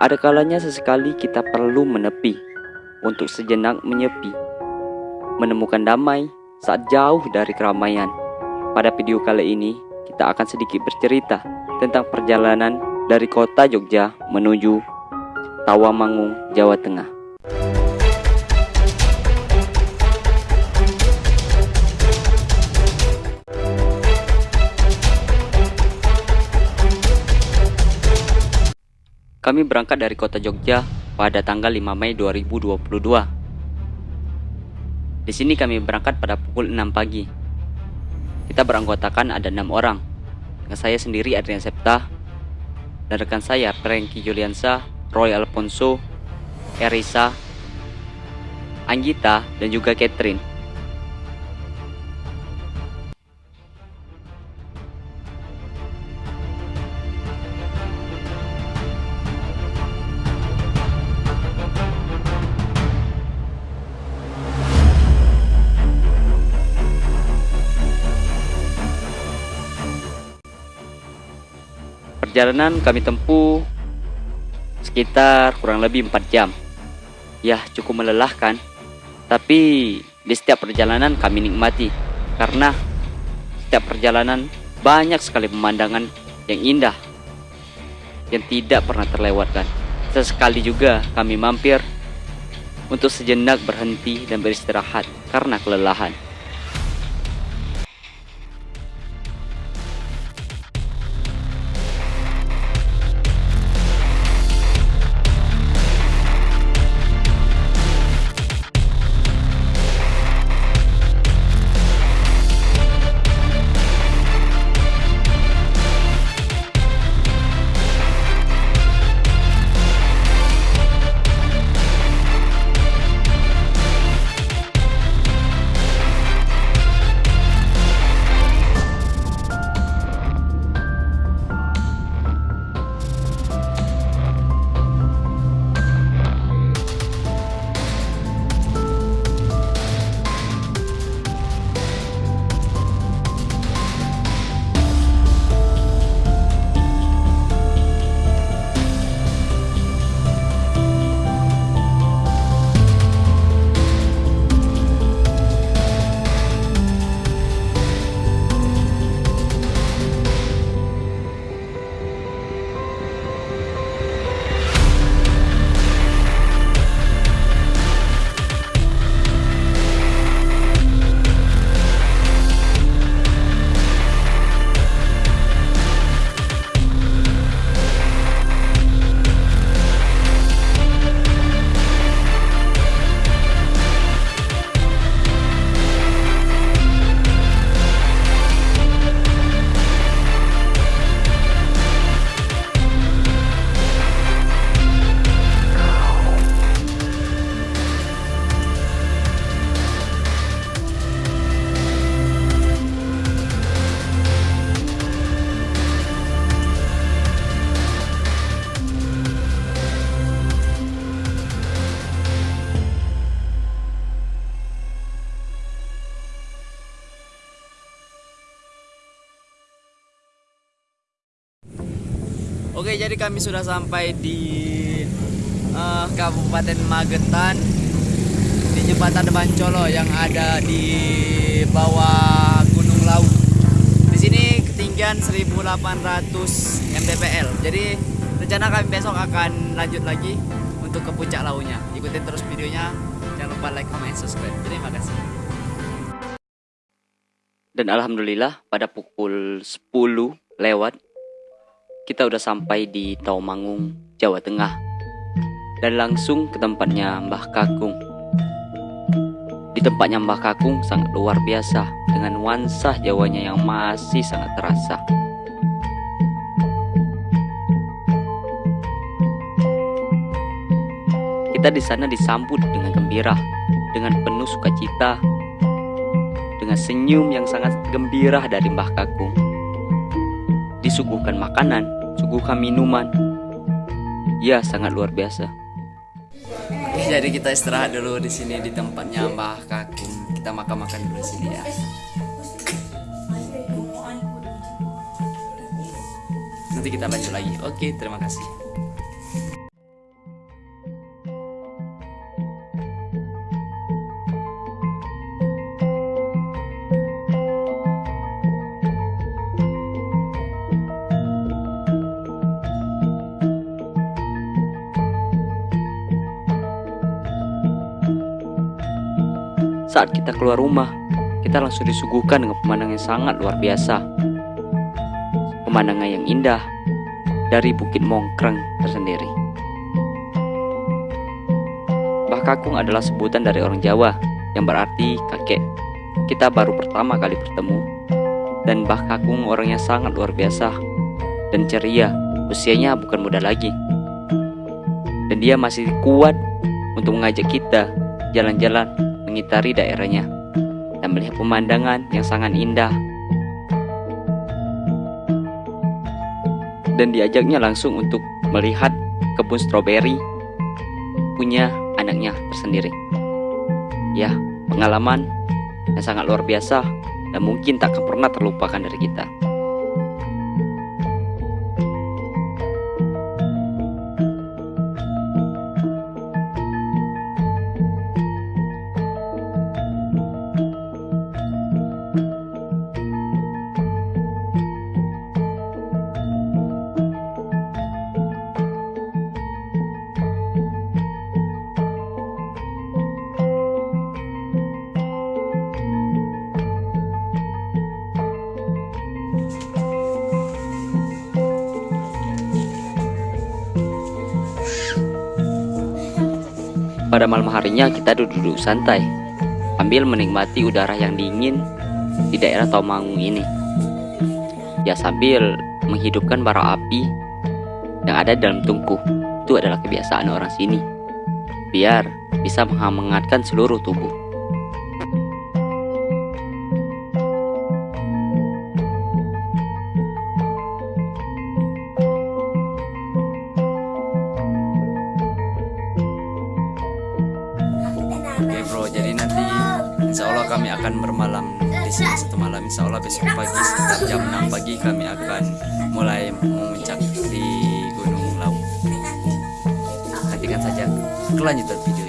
ada kalanya sesekali kita perlu menepi untuk sejenak menyepi, menemukan damai saat jauh dari keramaian. Pada video kali ini, kita akan sedikit bercerita tentang perjalanan dari kota Jogja menuju Tawamangung, Jawa Tengah. Kami berangkat dari kota Jogja pada tanggal 5 Mei 2022. Di sini kami berangkat pada pukul 6 pagi. Kita beranggotakan ada enam orang. Dengan saya sendiri Adrian Septa dan rekan saya Franky Juliansa, Roy Alfonso, Erisa, Anggita dan juga Catherine. Perjalanan kami tempuh sekitar kurang lebih 4 jam. Ya, cukup melelahkan. Tapi di setiap perjalanan kami nikmati karena setiap perjalanan banyak sekali pemandangan yang indah yang tidak pernah terlewatkan. Sesekali juga kami mampir untuk sejenak berhenti dan beristirahat karena kelelahan. Oke, jadi kami sudah sampai di uh, Kabupaten Magetan di jembatan Bancolo yang ada di bawah Gunung Lau. Di sini ketinggian 1800 mdpl. Jadi rencana kami besok akan lanjut lagi untuk ke puncak launya. Ikutin terus videonya. Jangan lupa like, comment, subscribe. Terima kasih. Dan alhamdulillah pada pukul 10 lewat kita udah sampai di Taumangung, Jawa Tengah. Dan langsung ke tempatnya Mbah Kakung. Di tempatnya Mbah Kakung sangat luar biasa dengan nuansa Jawanya yang masih sangat terasa. Kita di sana disambut dengan gembira, dengan penuh sukacita, dengan senyum yang sangat gembira dari Mbah Kakung. Disuguhkan makanan suguhkan minuman. Ya, sangat luar biasa. Jadi kita istirahat dulu di sini di tempatnya Mbah Kakung. Kita makan-makan dulu sini ya. Nanti kita lanjut lagi. Oke, terima kasih. Saat kita keluar rumah, kita langsung disuguhkan dengan pemandangan yang sangat luar biasa. Pemandangan yang indah dari Bukit Mongkreng tersendiri. Mbah Kakung adalah sebutan dari orang Jawa yang berarti kakek. Kita baru pertama kali bertemu dan Mbah Kakung orangnya sangat luar biasa dan ceria. Usianya bukan muda lagi. Dan dia masih kuat untuk mengajak kita jalan-jalan mengitari daerahnya dan melihat pemandangan yang sangat indah. Dan diajaknya langsung untuk melihat kebun stroberi punya anaknya tersendiri. Ya, pengalaman yang sangat luar biasa dan mungkin tak akan pernah terlupakan dari kita. Pada malam harinya kita duduk-duduk santai Sambil menikmati udara yang dingin di daerah Taumangung ini. Ya sambil menghidupkan bara api yang ada dalam tungku Itu adalah kebiasaan orang sini. Biar bisa menghangatkan seluruh tubuh Oke bro, jadi nanti insya Allah kami akan bermalam di sini satu malam. Insya Allah besok pagi sekitar jam 6 pagi kami akan mulai memuncak di Gunung Lawu. Nantikan saja kelanjutan video